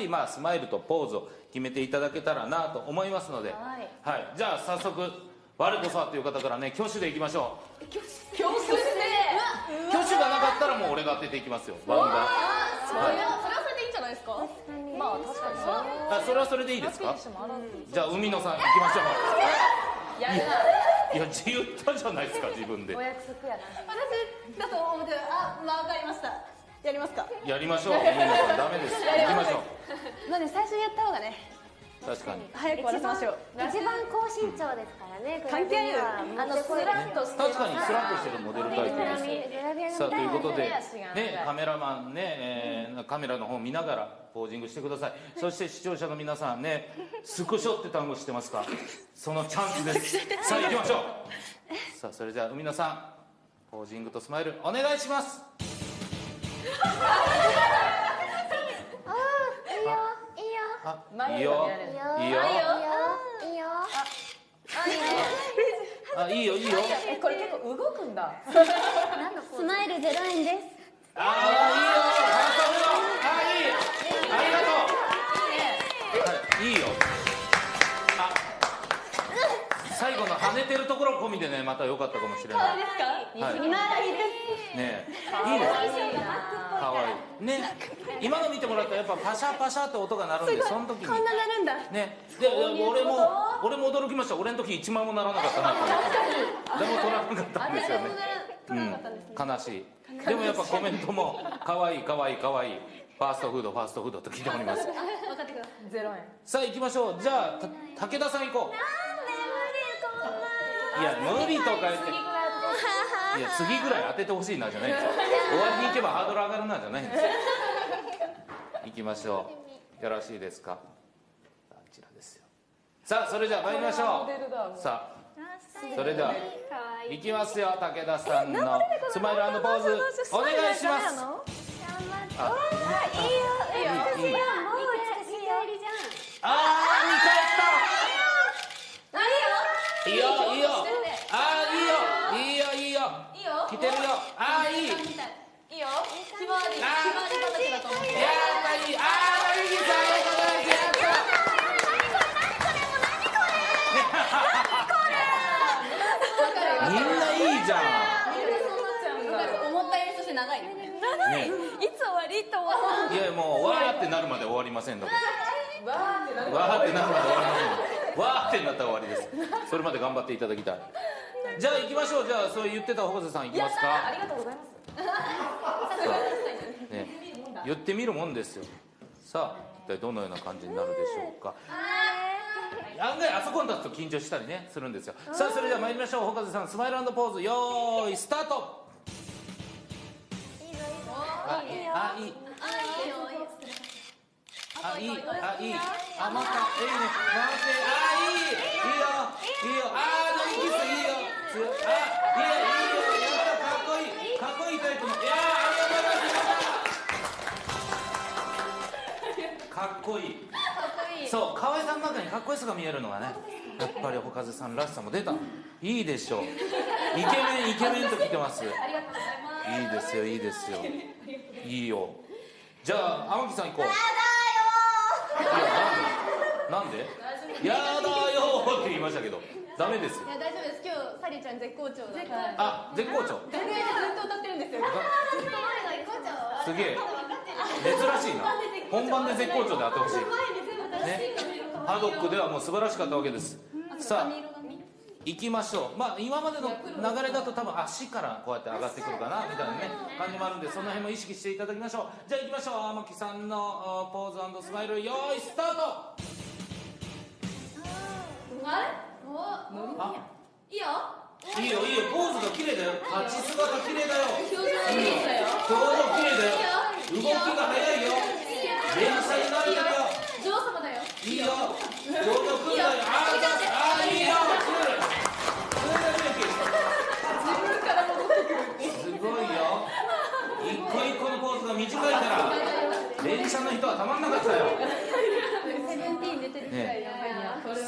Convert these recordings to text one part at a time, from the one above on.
り、まあ、スマイルとポーズを決めていただけたらなと思いますので、はい。じゃあ早速我こそはという方からね挙手でいきましょう。教室で挙手がなかったらもう俺が当てていきますよ。バンがそれはそれはそれでいいんじゃないですか？まあ確かにそあそれはそれでいいですか？じゃあ海野さん行きましょう。やるなういや言ったじゃないですか自分で。お約束やな。私だと思ってあまあわかりましたやりますか。やりましょう。海野さんダメです行きましょまあね最初にやった方がねう確かに。早く終わらせましょう。一番高身長ですからね関係ない。よあのスラッとして確かにスラッとしてるモデルタイプです。さあということで、ね、カメラマンね、えーカメラの方見ながらポージングしてください。そして視聴者の皆さんねスクショって単語知ってますか。そのチャンスです。さあ行きましょう。さあそれじゃあ海野さんポージングとスマイルお願いしますいいよいいよ。いいよ。いいよ。いいよ。いいよあいいよ。いいよ。えこれ結構動くんだ。スマイルゼロ円です。あーてるところ込みでねまた良かったかもしれない。ですか？はい。今だいです。ね。えいいですかわい。いね。今の見てもらったらやっぱパシャパシャって音が鳴るんでその時に。こんななるんだ。ね。で俺も俺も驚きました。俺の時1万もならなかったなでも取らなかったんですよね。うん。悲しい。でもやっぱコメントも可愛い可愛い可愛い。ファーストフードファーストフードと聞いております。分かってください。ゼロ円。さあ行きましょう。じゃあた武田さん行こういや無理とか言っていや次ぐらい当ててほしいなじゃないんですよ。終わりに行けばハードル上がるなじゃないんですよ。行きましょう。よろしいですか？あちらですよさあそれじゃあ参りましょう。さあそれでは行きますよ武田さんの。スマイルポーズお願いします。あいいよいいよ。いいよもう美しいよあー見返ったいいよ。いいよあーいいよ。いいよいいよ。いいよ。来てるよ。あーいい。いいよ。ひまわりひまわり畑だと思ってやったいいあありがとうございますやったみんないいじゃ思ったよりそして長いねん、ね、いつ終わりと思ういやもうわーってなるまで終わりませんわーってなるわーってなるまで終わりませんわーってなったら終わりです。それまで頑張っていただきたい。じゃあ行きましょう。じゃあそう言ってた保瀬さん行きますか。ありがとうございます。ね、言ってみるもんですよ。さあ一体どのような感じになるでしょうか。案外あそこに立つと緊張したりねするんですよ。さあそれでは参りましょう。保風さんスマイルポーズよーいスタート。あいい。あいいあいい。あいい。あまたいい。ね回ってあいい。いいよい。いよあーノリキスいいよ。つあいいよ。いいよ。やったかっこいいかっこいいタイプのいやーありがとうござい。ますかっこいい。そう河合さんの中にかっこよさが見えるのがねやっぱりほかぜさんらしさも出た。いいでしょう。イケメンイケメンと来てます。ありがとうございます。いいですよいいですよ。いいよ。じゃあ天木さん行こうなんで？なんでやだよーって言いましたけどダメですよ。いや大丈夫です。今日サリーちゃん絶好調だから。あ絶好調。楽屋でずっと歌ってるんですよ。すげえ。珍しいな。本番で絶好調。であってほしい。ね。ハドックではもう素晴らしかったわけです。さあ行きましょう。まあ今までの流れだと多分足からこうやって上がってくるかなみたいなね感じもあるんでその辺も意識していただきましょう。じゃあ行きましょう。天木さんのあポーズスマイルよーいスタート。あれあ。いいよ。いいよいいよ。ポーズが綺麗だよ。立ち姿綺麗だよ。表情いいですよ。表情綺麗だよ。動きが速いよ。連射になるよ女王様だよいいよ表情くんだよあーあーいいよすごいよ一個一個のポーズが短いから連射の人はたまんなかったよ。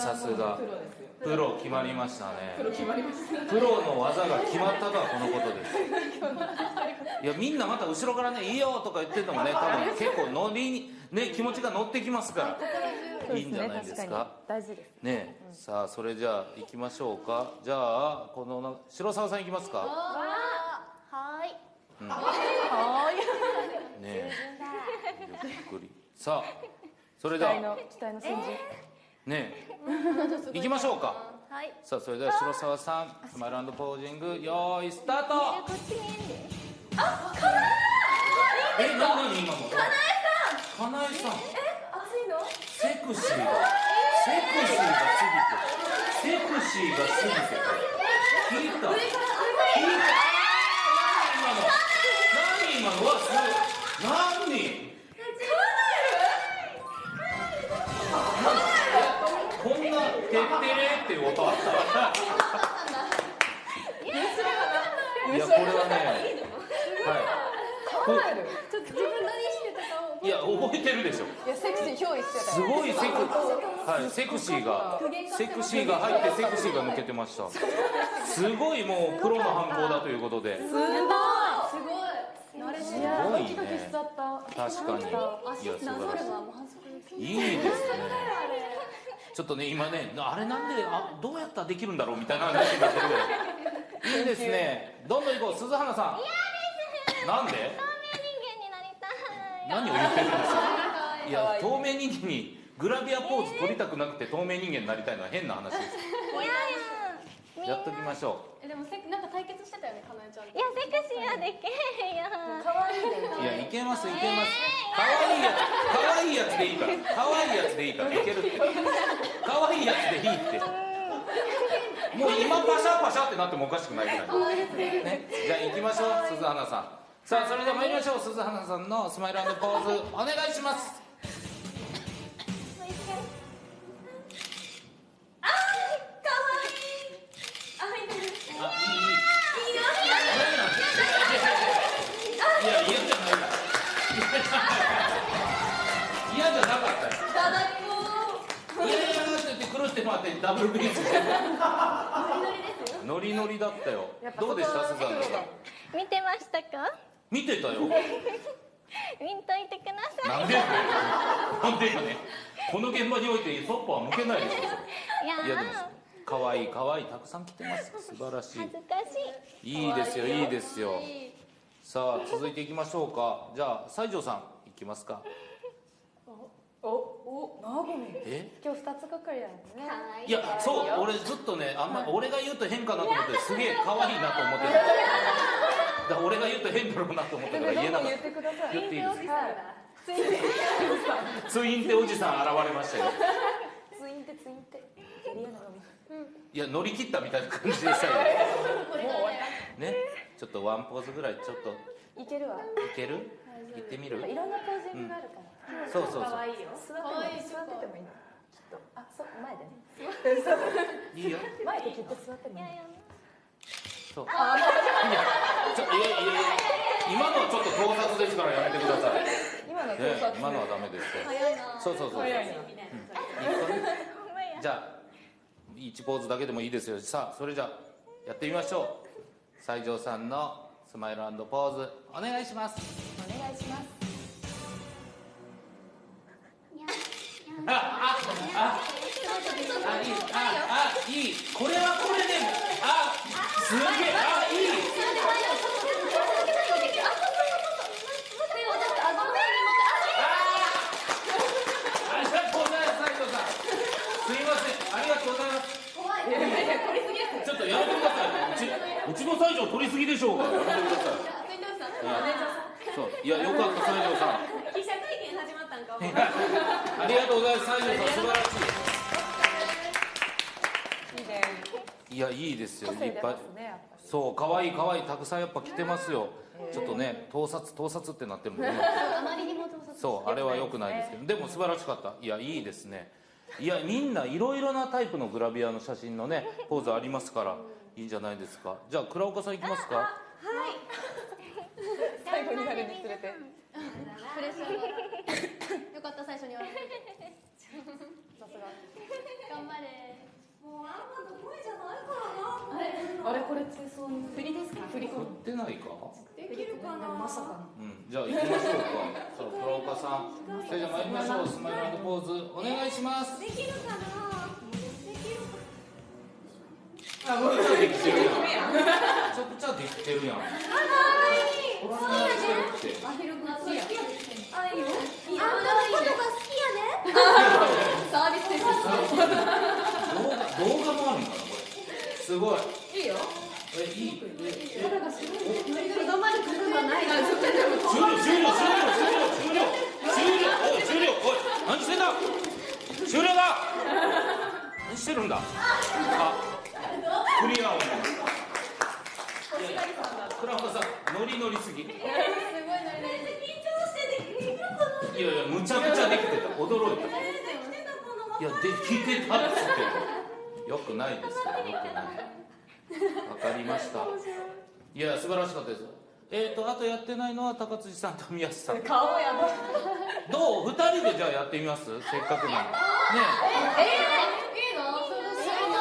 さすすがプロ決まりましたね。プロ決まりました。プロの技が決まったとはこのことです。いやみんなまた後ろからね「いいよ」とか言っててもね多分結構乗りにね気持ちが乗ってきますから。いいんじゃないですか？大事ですね。え。さあそれじゃあ行きましょうか。じゃあこのな白沢さん行きますか？はーい。うん。はーいね。えゆっくり。さあそれ期では。待の期待の先人ねえ。行きましょうか。はい。さあそれでは白沢さんスマイルポージングよーいスタート。こっち見えな何今のかなえさん。かなえさん。熱いの？セクシーがセクシーが過ぎてセクシーが過ぎて聞いた聞いた今の何今のわすごい何こんな「てってれ」っていう音あったいやこれはねはい。こちょっと自分何してたかをいや覚えてるでしょ。いやセクシー憑依してたすごいセク,、はい、セクシーがセクシーが入ってセクシーが抜けてました。すごいもうプロの犯行だということで。すごい。すごい。慣れすてる。ごいドキドキしねちゃった確かにいや素晴らしい。いいですね。ちょっとね今ねあれなんであどうやったらできるんだろうみたいな話になってるぐらいいいですね。どんどん行こう。鈴花さん。なんで？人間になりたい。何を言ってるんですか？いや透明人間にグラビアポーズ取りたくなくて透明人間になりたいのは変な話です。いやいや。やっときましょえでもせなんか対決してたよねかなえちゃん。いやセクシーはできへんよ。可愛いでういやいけますいけます。可愛いやつ可愛いやつでいいから。可愛いやつでいいから。いけるって。可愛いやつでいいってもう今パシャパシャってなってもおかしくないぐらいね。じゃあ行きましょう鈴花さん。さあそれでは参りましょう鈴花さんのスマイルポーズお願いします見てたよ。見といてください。なんでやねん。なんでやねんこの現場においてそっぽは向けないでしょいやいやでも可愛い可愛いたくさん来てます素晴らし恥ずかしい。いいいですよいいですよ。さあ続いていきましょうか。じゃあ西条さんいきますか。おおなごみ。え？今日二つがかりなんですね。い。やそう俺ずっとねあんま俺が言うと変かなと思ってすげえ可愛いなと思ってただから俺が言うと変だろうなと思ったから言えなかっ言ってください。た言っていいです。かはいツインテおじさん。現れましたよ。ツインテツインテ。いや乗り切ったみたいな感じでしたよ。ね。ちょっとワンポーズぐらいちょっと。いいけるわ。ける？行ってみる？いろんなポージングがあるから。そうそうそう。可愛いよ。座っても座っててもいい。のきっとあそう前でね。いいよ。前できっと座ってもいい。のそう。いやちょいやいやいや今のはちょっと盗撮ですからやめてください、ね、今の盗撮。今のはダメですよ早いな。そうそうそうそう。早いな。一個ねじゃあ1ポーズだけでもいいですよ。さあそれじゃあやってみましょう。西条さんのスマイルポーズお願いします。お願いします。ああああいいああいいこれはこれであすげえあいいす西条さんすいませんありがとうございます。ちょっとやめてくださいうちうちの西条取りすぎでしょうがやめてくださいそういやよかった西条さん記者会見始まったんかありがとうございます西条さん素晴らしいいいやいいですよ。個性出いっぱい。そう可愛い可愛いたくさんやっぱ来てますよ。ちょっとね盗撮盗撮ってなってるもんね。あまりにも盗撮そうあれは良くないですけど。でも素晴らしかった。いやいいですね。いやみんないろいろなタイプのグラビアの写真のねポーズありますからいいんじゃないですか。じゃあ倉岡さんいきますか。最後になるにつれて。プレッシャーがよかった最初に言われてさすが頑張れあれこれ通そうに振りですか？振り振ってないか？できるかな？まさかのうん、じゃあ行きましょうか。さあ、倉岡さん。それじゃあ参りましょう。スマイルポーズお願いします。できるかな？あ、もうちょっとできてるやん。めちゃくちゃできてるやん。かわいい。こんなにしてるって。アヒルグッズやあいいよあんたのことが好きやねサービス精神動画、動画もあるんかな、これ。すごい。いいよえ、いい。え、え、肌がすごいとどまることがないあちょっとでも終了、終了、終了、終了、終了。終了、終了、おい、何してんだ。終了だ。何してるんだ。あ、クリアを。倉岡さん、ノリノリすぎ。いやいや、むちゃくちゃできてた、驚いた。いや、できてたっつって。よくないですよ、よくない。わかりました。いや、素晴らしかったです。えっ、と、あとやってないのは高辻さんと宮下さん。顔やばいどう、二人でじゃあやってみます？せっかくなんで。ねいいの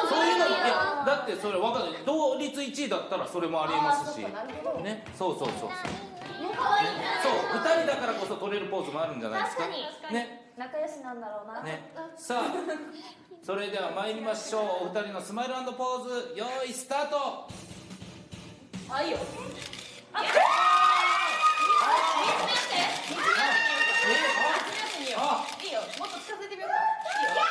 そういうの、いや、だって、それわかんない。同率1位だったら、それもありえますし。ね、そうそうそうそう。そう、二人だからこそ取れるポーズもあるんじゃないですか。ね。仲良しなんだろうな。ね、さあそれでは参りましょう。お二人のスマイルポーズ用意スタート。あいいよ。えあいいよ。もっと近づいてみようか。いいよ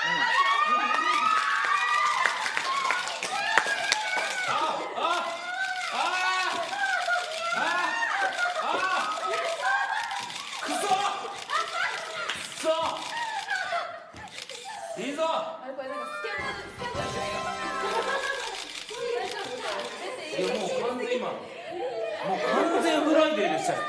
あああああくそくそいいぞ。いやもう完全今もう完全フライデーでしたよ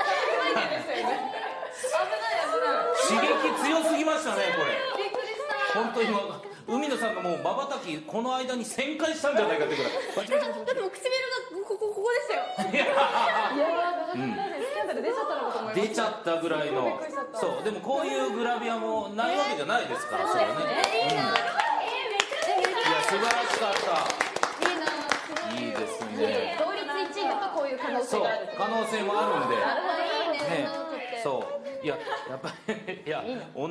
刺激強すぎましたねこれ本当に今海野さんがもうまばたきこの間に旋回したんじゃないかってぐらいだってもう唇がここここでしたよいやいやー、うんスキャンダル出ちゃったのかと思いま出しちゃったぐらいの。そう。でもこういうグラビアもないわけじゃないですからそれはね。いや素晴らしかった。いいな、いいですね。同率1位だとこういう可能そう性がある。可能性もあるんで。なるほど。いいね。ね。そう。いややっぱりいや女